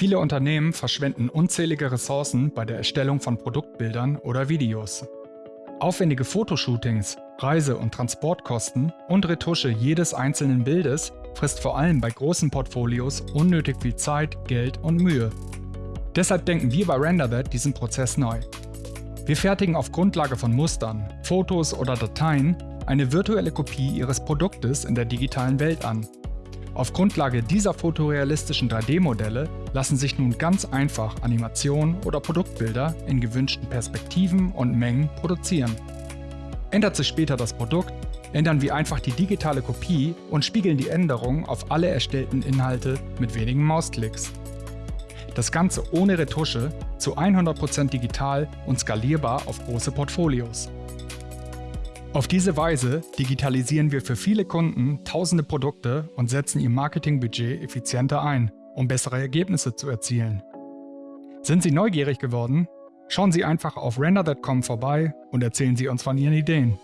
Viele Unternehmen verschwenden unzählige Ressourcen bei der Erstellung von Produktbildern oder Videos. Aufwendige Fotoshootings, Reise- und Transportkosten und Retusche jedes einzelnen Bildes frisst vor allem bei großen Portfolios unnötig viel Zeit, Geld und Mühe. Deshalb denken wir bei RenderThat diesen Prozess neu. Wir fertigen auf Grundlage von Mustern, Fotos oder Dateien eine virtuelle Kopie Ihres Produktes in der digitalen Welt an. Auf Grundlage dieser fotorealistischen 3D-Modelle lassen sich nun ganz einfach Animationen oder Produktbilder in gewünschten Perspektiven und Mengen produzieren. Ändert sich später das Produkt, ändern wir einfach die digitale Kopie und spiegeln die Änderungen auf alle erstellten Inhalte mit wenigen Mausklicks. Das Ganze ohne Retusche, zu 100% digital und skalierbar auf große Portfolios. Auf diese Weise digitalisieren wir für viele Kunden tausende Produkte und setzen ihr Marketingbudget effizienter ein, um bessere Ergebnisse zu erzielen. Sind Sie neugierig geworden? Schauen Sie einfach auf render.com vorbei und erzählen Sie uns von Ihren Ideen.